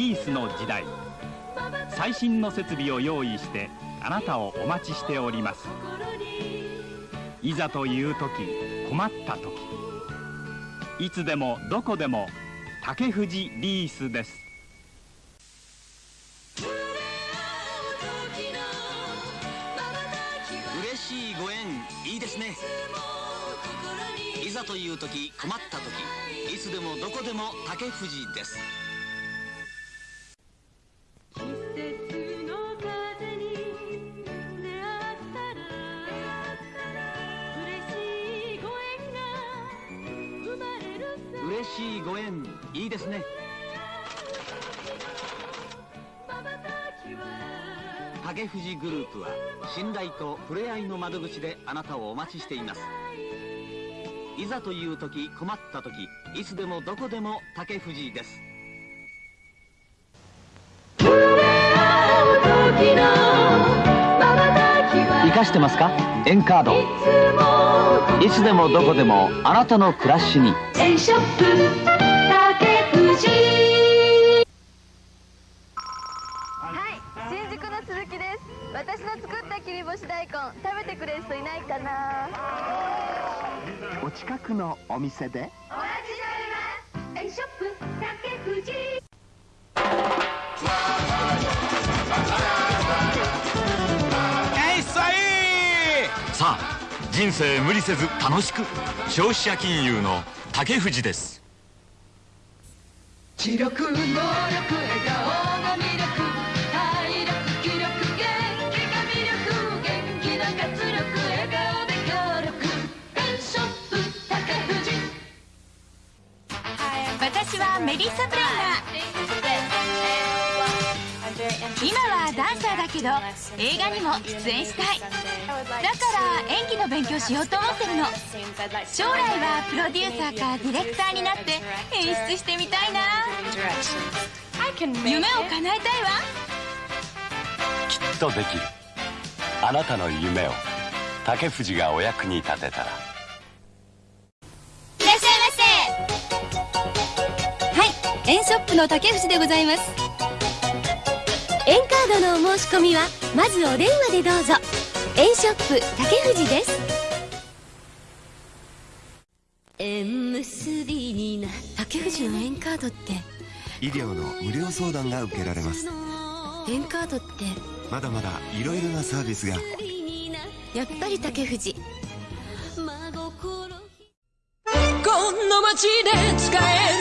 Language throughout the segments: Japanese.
リースの時代。最新の設備を用意してあなたをお待ちしております。いざという時困った時。いつでもどこでも竹藤リースです。嬉しいご縁いいですね。いざという時困った時。いつでもどこでも竹藤です。嬉しいご縁。いいですね。竹藤グループは信頼と触れ合いの窓口であなたをお待ちしています。いざという時困った時いつでもどこでも竹藤です。生かしてますか？エンカードいつでもどこでもあなたの暮らしにエンショップ竹藤はい、新宿の鈴木です。私の作った切り干し大根、食べてくれる人いないかな？お近くのお店で？さあ人生無理せず楽しく消費者金融の竹藤です。知力能力笑顔が魅力。体力気力元気が魅力元気な活力笑顔で協力。ペンショップ竹藤。私はメリッサ・ブレイナー今はダンサーだけど映画にも出演したい。だから演技の勉強しようと思ってるの。将来はプロデューサーかディレクターになって演出してみたいな。夢を叶えたいわ。きっとできる。あなたの夢を竹藤がお役に立てたら。いらっしゃいませ。はい、エンショップの竹藤でございます。エンカードのお申し込みは、まずお電話でどうぞ。エンショップ竹藤です。縁結びにな竹藤のエンカードって、医療の無料相談が受けられますエンカードって、まだまだいろいろなサービスがやっぱり竹藤。この街で使える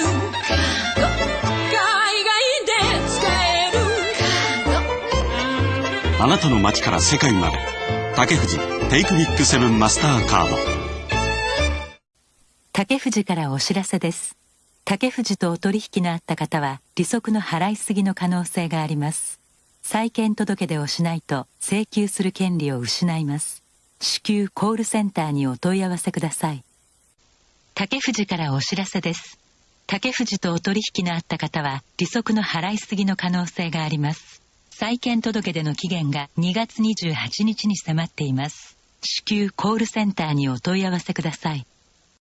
あなたの街から世界まで。竹藤テイクビックセブンマスターカード。竹藤からお知らせです。竹藤とお取引のあった方は利息の払いすぎの可能性があります。債権届出をしないと請求する権利を失います。至急コールセンターにお問い合わせください。竹藤からお知らせです。竹藤とお取引のあった方は利息の払いすぎの可能性があります。債権届での期限が2月28日に迫っています。至急コールセンターにお問い合わせください。